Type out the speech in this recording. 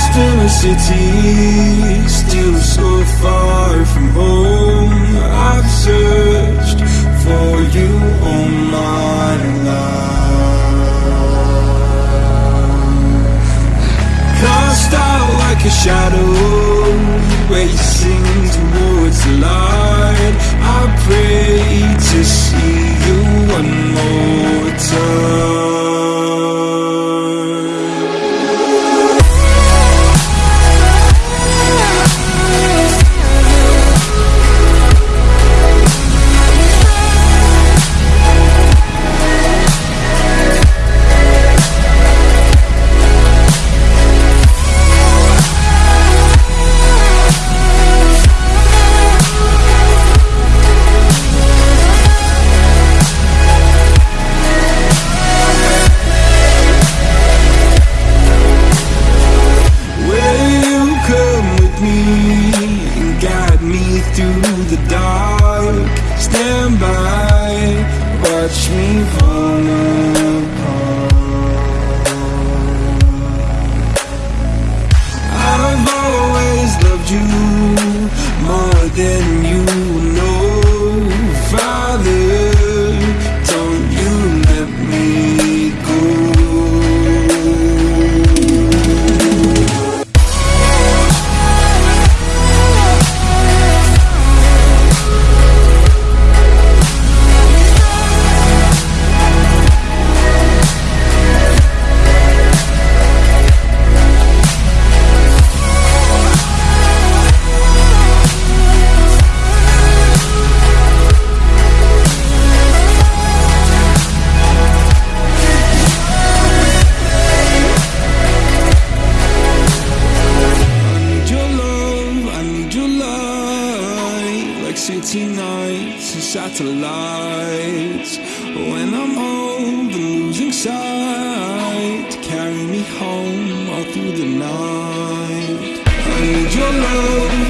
Lost in a city, still so far from home. I've searched for you all my life. Cast out like a shadow, racing towards the light. Dark? Stand by, watch me fall city nights and satellites. When I'm old and losing sight Carry me home all through the night. I need your love,